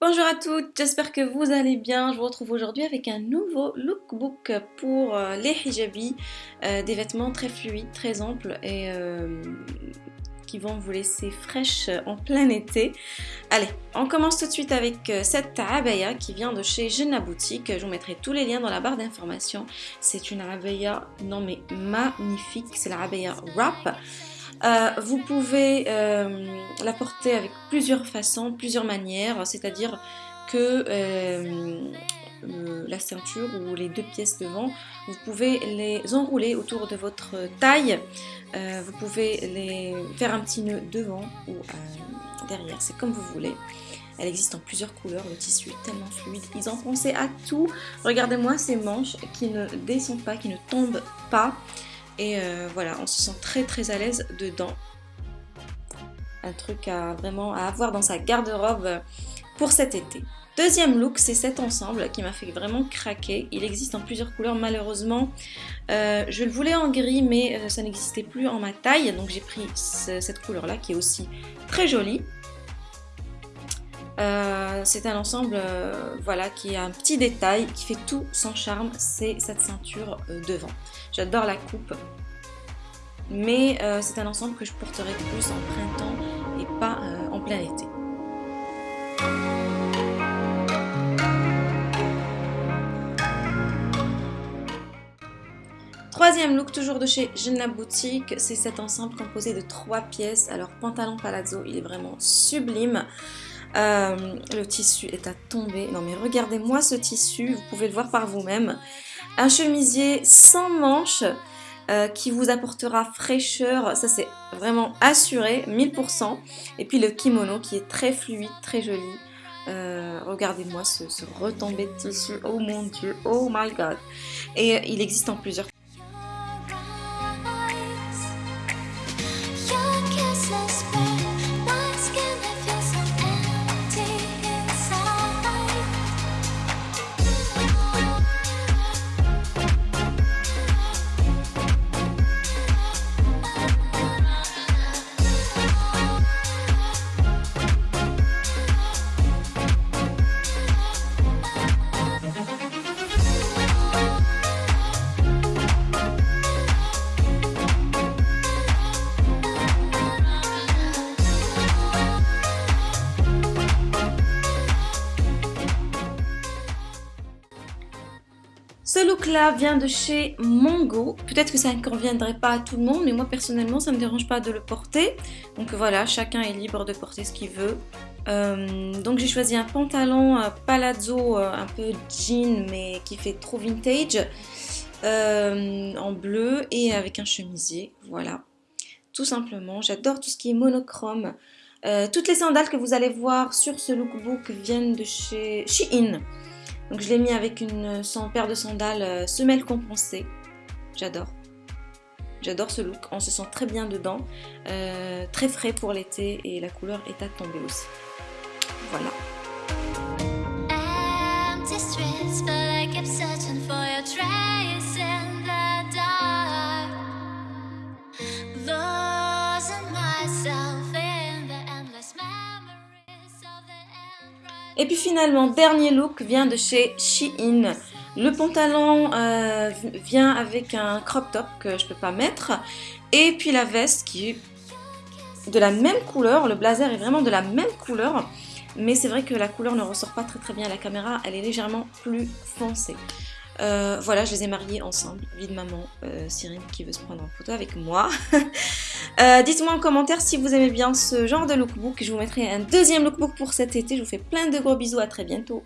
Bonjour à toutes, j'espère que vous allez bien. Je vous retrouve aujourd'hui avec un nouveau lookbook pour euh, les hijabis, euh, des vêtements très fluides, très amples et euh, qui vont vous laisser fraîche en plein été. Allez, on commence tout de suite avec cette abaya qui vient de chez Jenna Boutique. Je vous mettrai tous les liens dans la barre d'informations. C'est une abaya, non mais magnifique, c'est la abaya wrap. Euh, vous pouvez euh, la porter avec plusieurs façons, plusieurs manières, c'est-à-dire que euh, la ceinture ou les deux pièces devant, vous pouvez les enrouler autour de votre taille, vous pouvez les faire un petit nœud devant ou derrière, c'est comme vous voulez. Elle existe en plusieurs couleurs, le tissu est tellement fluide. Ils ont pensé à tout. Regardez-moi ces manches qui ne descendent pas, qui ne tombent pas. Et euh, voilà, on se sent très très à l'aise dedans. Un truc à vraiment à avoir dans sa garde-robe pour cet été. Deuxième look, c'est cet ensemble qui m'a fait vraiment craquer. Il existe en plusieurs couleurs, malheureusement. Euh, je le voulais en gris, mais euh, ça n'existait plus en ma taille. Donc j'ai pris cette couleur-là qui est aussi très jolie. C'est un ensemble voilà, qui a un petit détail, qui fait tout son charme, c'est cette ceinture devant. J'adore la coupe. Mais euh, c'est un ensemble que je porterai plus en printemps et pas euh, en plein été. Troisième look, toujours de chez Jenna Boutique, c'est cet ensemble composé de trois pièces. Alors, pantalon palazzo, il est vraiment sublime. Euh, le tissu est à tomber. Non mais regardez-moi ce tissu, vous pouvez le voir par vous-même. Un chemisier sans manches euh, qui vous apportera fraîcheur, ça c'est vraiment assuré, 1000%. Et puis le kimono qui est très fluide, très joli. Euh, regardez-moi ce, ce retombé de tissu, oh mon dieu, oh my god. Et il existe en plusieurs Ce look-là vient de chez Mongo. Peut-être que ça ne conviendrait pas à tout le monde, mais moi personnellement, ça ne me dérange pas de le porter. Donc voilà, chacun est libre de porter ce qu'il veut. Euh, donc j'ai choisi un pantalon euh, palazzo, euh, un peu jean, mais qui fait trop vintage, en bleu et avec un chemisier. Voilà, tout simplement. J'adore tout ce qui est monochrome. toutes les sandales que vous allez voir sur ce lookbook viennent de chez Shein. Donc je l'ai mis avec une paire de sandales euh, semelle compensée. J'adore. J'adore ce look, on se sent très bien dedans, euh, très frais pour l'été et la couleur est à tomber aussi. Voilà. Et puis finalement, dernier look vient de chez Shein. Le pantalon euh, vient avec un crop top que je ne peux pas mettre. Et puis la veste qui est de la même couleur. Le blazer est vraiment de la même couleur. Mais c'est vrai que la couleur ne ressort pas très très bien à la caméra. Elle est légèrement plus foncée. Euh, voilà, je les ai mariés ensemble. Vie de maman, euh, qui veut se prendre en photo avec moi. Euh, dites-moi en commentaire si vous aimez bien ce genre de lookbook. Je vous mettrai un deuxième lookbook pour cet été. Je vous fais plein de gros bisous. À très bientôt.